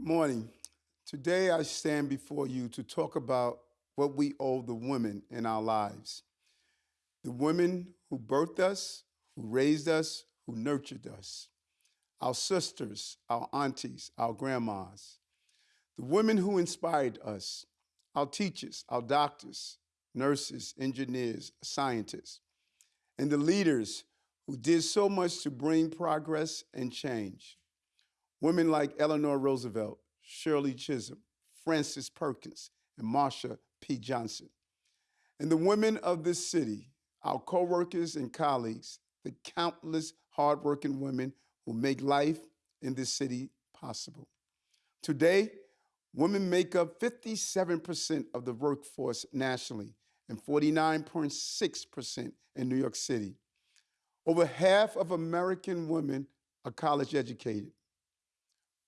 Good morning. Today I stand before you to talk about what we owe the women in our lives. The women who birthed us, who raised us, who nurtured us. Our sisters, our aunties, our grandmas. The women who inspired us, our teachers, our doctors, nurses, engineers, scientists. And the leaders who did so much to bring progress and change. Women like Eleanor Roosevelt, Shirley Chisholm, Frances Perkins, and Marsha P. Johnson. And the women of this city, our co-workers and colleagues, the countless hardworking women who make life in this city possible. Today, women make up 57% of the workforce nationally and 49.6% in New York City. Over half of American women are college educated.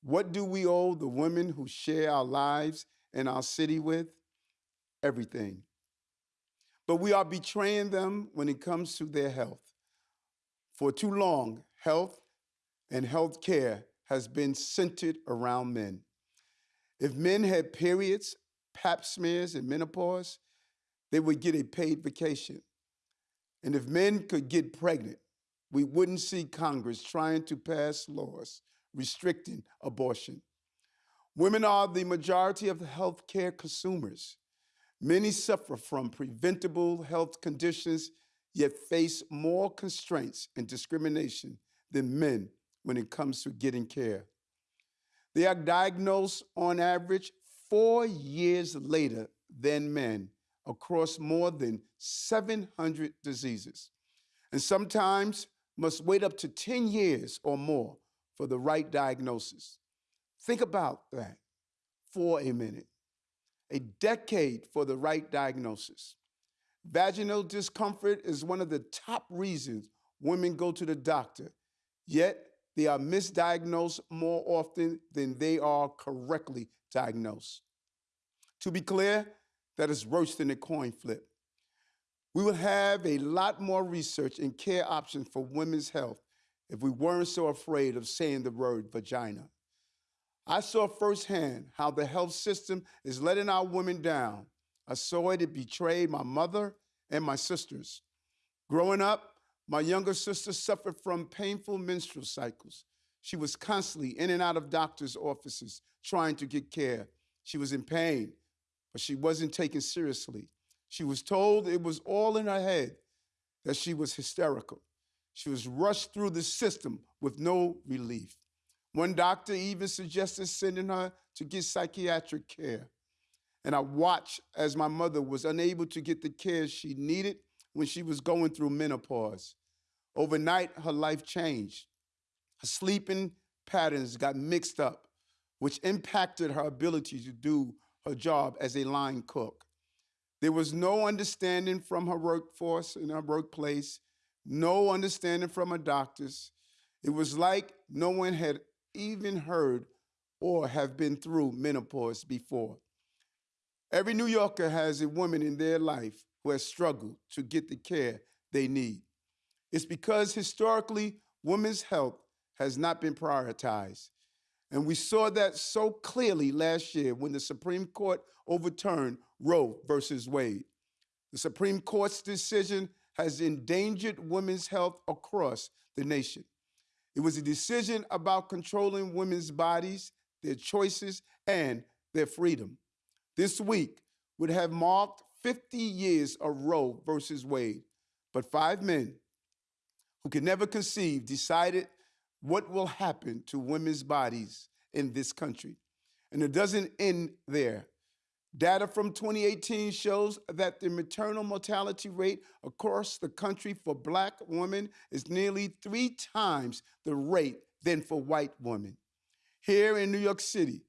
What do we owe the women who share our lives and our city with? Everything. But we are betraying them when it comes to their health. For too long, health and health care has been centered around men. If men had periods, pap smears, and menopause, they would get a paid vacation. And if men could get pregnant, we wouldn't see Congress trying to pass laws restricting abortion. Women are the majority of the healthcare consumers. Many suffer from preventable health conditions, yet face more constraints and discrimination than men when it comes to getting care. They are diagnosed on average four years later than men across more than 700 diseases, and sometimes must wait up to 10 years or more for the right diagnosis. Think about that for a minute. A decade for the right diagnosis. Vaginal discomfort is one of the top reasons women go to the doctor, yet they are misdiagnosed more often than they are correctly diagnosed. To be clear, that is worse than a coin flip. We will have a lot more research and care options for women's health if we weren't so afraid of saying the word vagina. I saw firsthand how the health system is letting our women down. I saw it, it betrayed my mother and my sisters. Growing up, my younger sister suffered from painful menstrual cycles. She was constantly in and out of doctors' offices trying to get care. She was in pain, but she wasn't taken seriously. She was told it was all in her head, that she was hysterical. She was rushed through the system with no relief. One doctor even suggested sending her to get psychiatric care. And I watched as my mother was unable to get the care she needed when she was going through menopause. Overnight, her life changed. Her sleeping patterns got mixed up, which impacted her ability to do her job as a line cook. There was no understanding from her workforce in her workplace no understanding from a doctors. It was like no one had even heard or have been through menopause before. Every New Yorker has a woman in their life who has struggled to get the care they need. It's because historically, women's health has not been prioritized. And we saw that so clearly last year when the Supreme Court overturned Roe versus Wade. The Supreme Court's decision has endangered women's health across the nation. It was a decision about controlling women's bodies, their choices, and their freedom. This week would have marked 50 years of Roe versus Wade, but five men who could never conceive decided what will happen to women's bodies in this country. And it doesn't end there. Data from 2018 shows that the maternal mortality rate across the country for black women is nearly three times the rate than for white women. Here in New York City,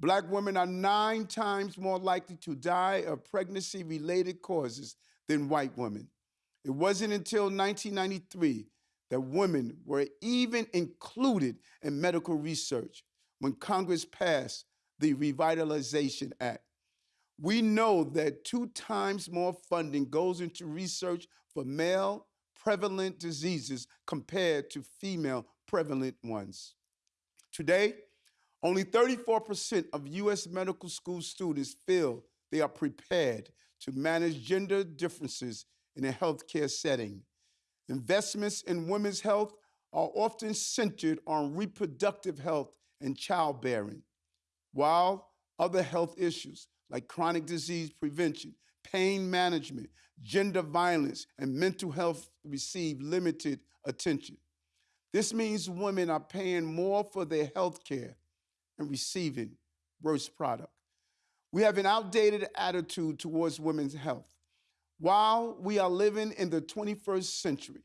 black women are nine times more likely to die of pregnancy-related causes than white women. It wasn't until 1993 that women were even included in medical research when Congress passed the Revitalization Act. We know that two times more funding goes into research for male prevalent diseases compared to female prevalent ones. Today, Only 34% of U.S. medical school students feel they are prepared to manage gender differences in a healthcare setting. Investments in women's health are often centered on reproductive health and childbearing, while other health issues like chronic disease prevention, pain management, gender violence, and mental health receive limited attention. This means women are paying more for their health care and receiving worse product. We have an outdated attitude towards women's health. While we are living in the 21st century,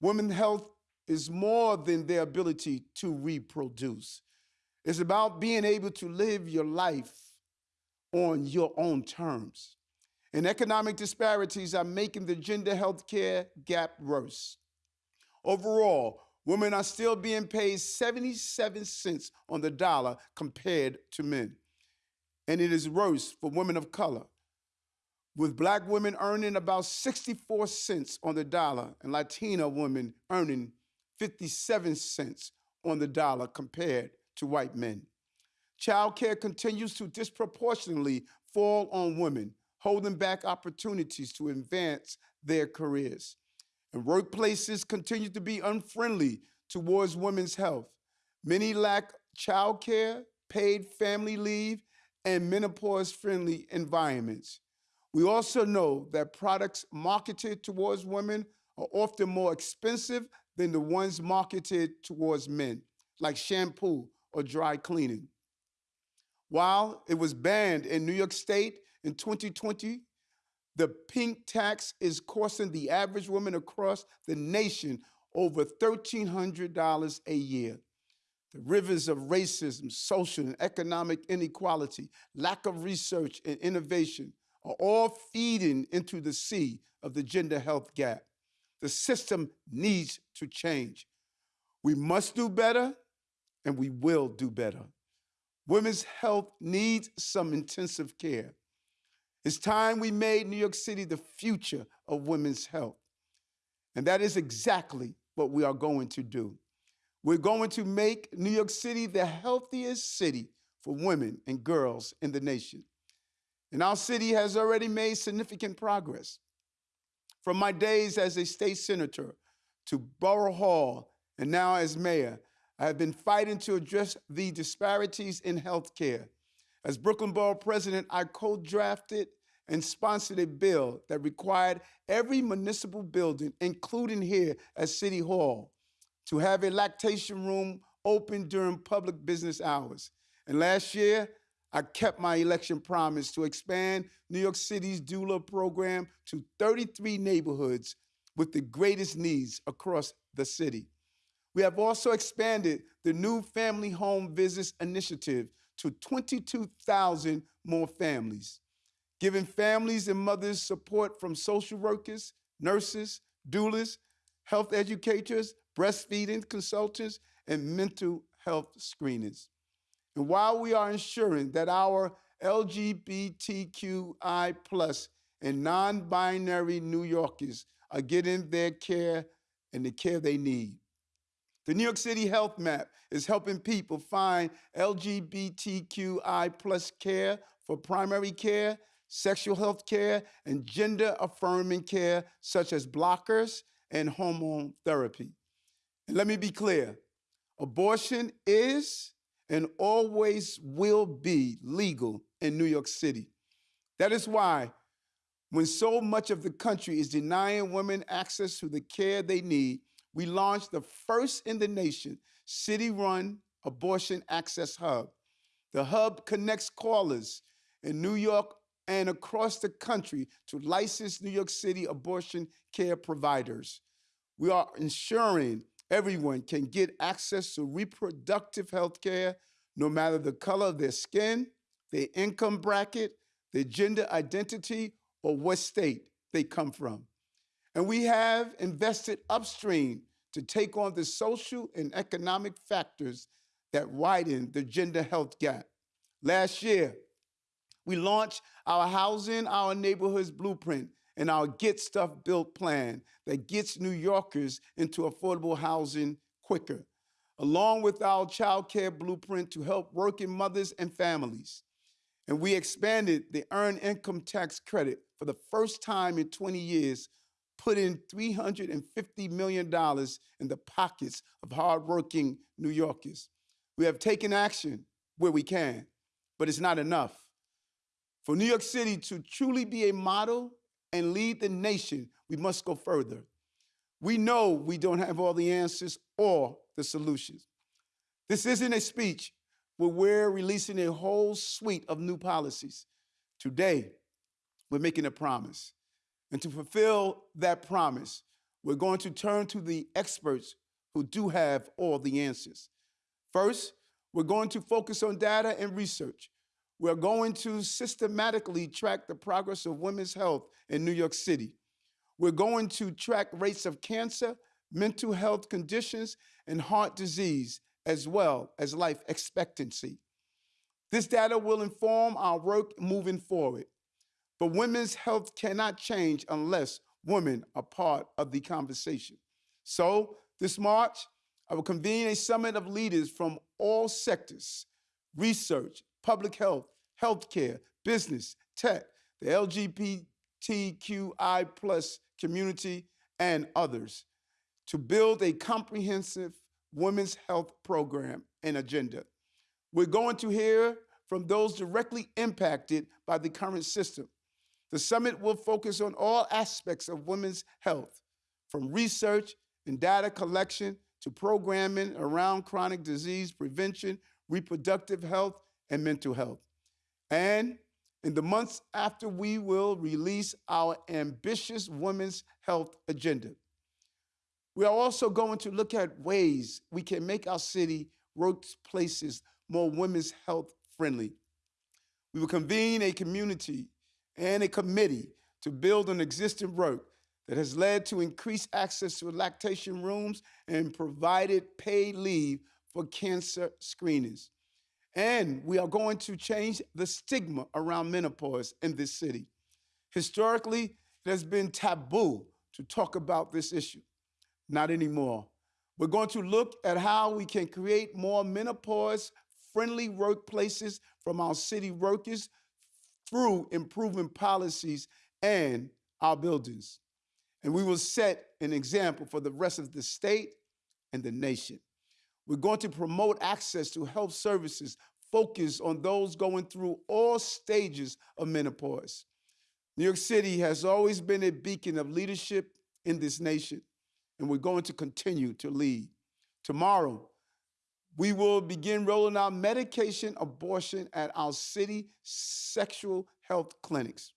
women's health is more than their ability to reproduce. It's about being able to live your life on your own terms. And economic disparities are making the gender health care gap worse. Overall, women are still being paid 77 cents on the dollar compared to men. And it is worse for women of color, with black women earning about 64 cents on the dollar and Latina women earning 57 cents on the dollar compared to white men. Child care continues to disproportionately fall on women, holding back opportunities to advance their careers. And workplaces continue to be unfriendly towards women's health. Many lack child care, paid family leave, and menopause friendly environments. We also know that products marketed towards women are often more expensive than the ones marketed towards men, like shampoo or dry cleaning. While it was banned in New York State in 2020, the pink tax is costing the average woman across the nation over $1,300 a year. The rivers of racism, social and economic inequality, lack of research and innovation are all feeding into the sea of the gender health gap. The system needs to change. We must do better, and we will do better. Women's health needs some intensive care. It's time we made New York City the future of women's health. And that is exactly what we are going to do. We're going to make New York City the healthiest city for women and girls in the nation. And our city has already made significant progress. From my days as a state senator to Borough Hall and now as mayor, I have been fighting to address the disparities in healthcare. As Brooklyn Borough President, I co drafted and sponsored a bill that required every municipal building, including here at City Hall, to have a lactation room open during public business hours. And last year, I kept my election promise to expand New York City's doula program to 33 neighborhoods with the greatest needs across the city. We have also expanded the new family home visits initiative to 22,000 more families, giving families and mothers support from social workers, nurses, doulas, health educators, breastfeeding consultants, and mental health screenings. And while we are ensuring that our LGBTQI plus and non-binary New Yorkers are getting their care and the care they need, the New York City Health Map is helping people find LGBTQI plus care for primary care, sexual health care, and gender affirming care, such as blockers and hormone therapy. And let me be clear abortion is and always will be legal in New York City. That is why, when so much of the country is denying women access to the care they need, we launched the first in the nation city run abortion access hub. The hub connects callers in New York and across the country to licensed New York City abortion care providers. We are ensuring everyone can get access to reproductive health care no matter the color of their skin, their income bracket, their gender identity, or what state they come from. And we have invested upstream to take on the social and economic factors that widen the gender health gap. Last year, we launched our Housing Our Neighborhoods Blueprint and our Get Stuff Built plan that gets New Yorkers into affordable housing quicker. along with our child care blueprint to help working mothers and families. And we expanded the earned income tax credit for the first time in 20 years, putting $350 million in the pockets of hardworking New Yorkers. We have taken action where we can, but it's not enough. For New York City to truly be a model and lead the nation, we must go further. We know we don't have all the answers or the solutions. This isn't a speech, but we're releasing a whole suite of new policies. Today, we're making a promise. And to fulfill that promise, we're going to turn to the experts who do have all the answers. First, we're going to focus on data and research. We're going to systematically track the progress of women's health in New York City. We're going to track rates of cancer, mental health conditions, and heart disease, as well as life expectancy. This data will inform our work moving forward. But women's health cannot change unless women are part of the conversation. So, this March, I will convene a summit of leaders from all sectors research, public health, healthcare, business, tech, the LGBTQI plus community, and others to build a comprehensive women's health program and agenda. We're going to hear from those directly impacted by the current system. The summit will focus on all aspects of women's health, from research and data collection to programming around chronic disease prevention, reproductive health, and mental health. And in the months after, we will release our ambitious women's health agenda. We are also going to look at ways we can make our city workplaces more women's health friendly. We will convene a community and a committee to build on existing work that has led to increased access to lactation rooms and provided paid leave for cancer screenings. And we are going to change the stigma around menopause in this city. Historically, it has been taboo to talk about this issue. Not anymore. We're going to look at how we can create more menopause friendly workplaces from our city workers through improving policies and our buildings. And we will set an example for the rest of the state and the nation. We're going to promote access to health services focused on those going through all stages of menopause. New York City has always been a beacon of leadership in this nation, and we're going to continue to lead. Tomorrow, we will begin rolling out medication abortion at our city sexual health clinics.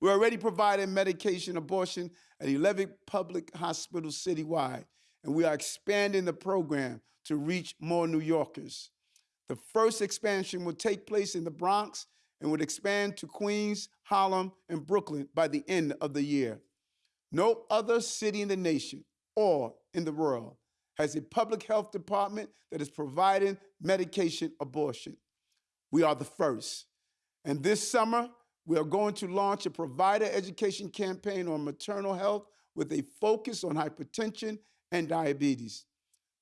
We're already providing medication abortion at 11 public hospitals citywide, and we are expanding the program to reach more New Yorkers. The first expansion will take place in the Bronx and would expand to Queens, Harlem, and Brooklyn by the end of the year. No other city in the nation or in the world has a public health department that is providing medication abortion. We are the first. And this summer, we are going to launch a provider education campaign on maternal health with a focus on hypertension and diabetes.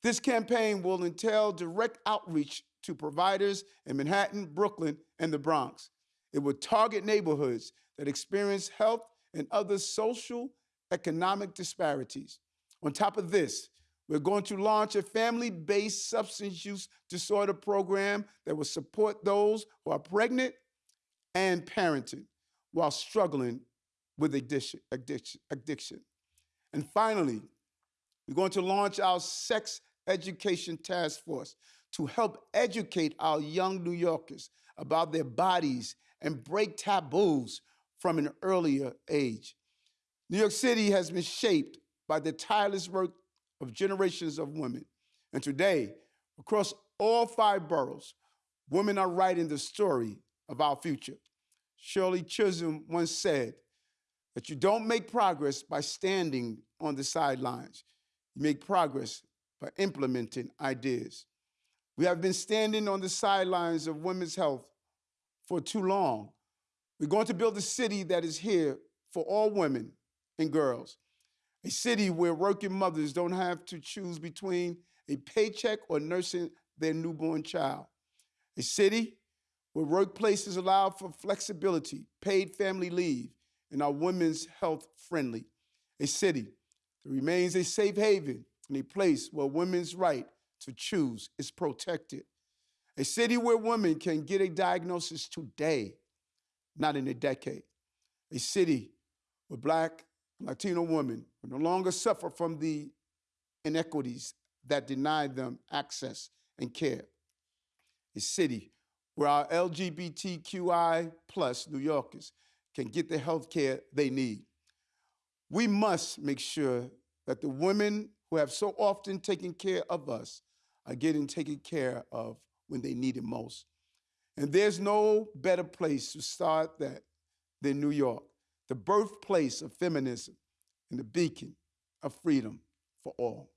This campaign will entail direct outreach to providers in Manhattan, Brooklyn, and the Bronx. It will target neighborhoods that experience health and other social economic disparities. On top of this, we're going to launch a family based substance use disorder program that will support those who are pregnant and parenting while struggling with addiction. addiction. And finally, we're going to launch our sex education task force to help educate our young New Yorkers about their bodies and break taboos from an earlier age. New York City has been shaped by the tireless work of generations of women. And today, across all five boroughs, women are writing the story of our future. Shirley Chisholm once said that you don't make progress by standing on the sidelines. You make progress by implementing ideas. We have been standing on the sidelines of women's health for too long. We're going to build a city that is here for all women and girls a city where working mothers don't have to choose between a paycheck or nursing their newborn child. A city where workplaces allow for flexibility, paid family leave, and are women's health friendly. A city that remains a safe haven and a place where women's right to choose is protected. A city where women can get a diagnosis today, not in a decade. A city where black Latino women no longer suffer from the inequities that deny them access and care. A city where our LGBTQI plus New Yorkers can get the health care they need. We must make sure that the women who have so often taken care of us are getting taken care of when they need it most. And there's no better place to start that than New York, the birthplace of feminism and the beacon of freedom for all.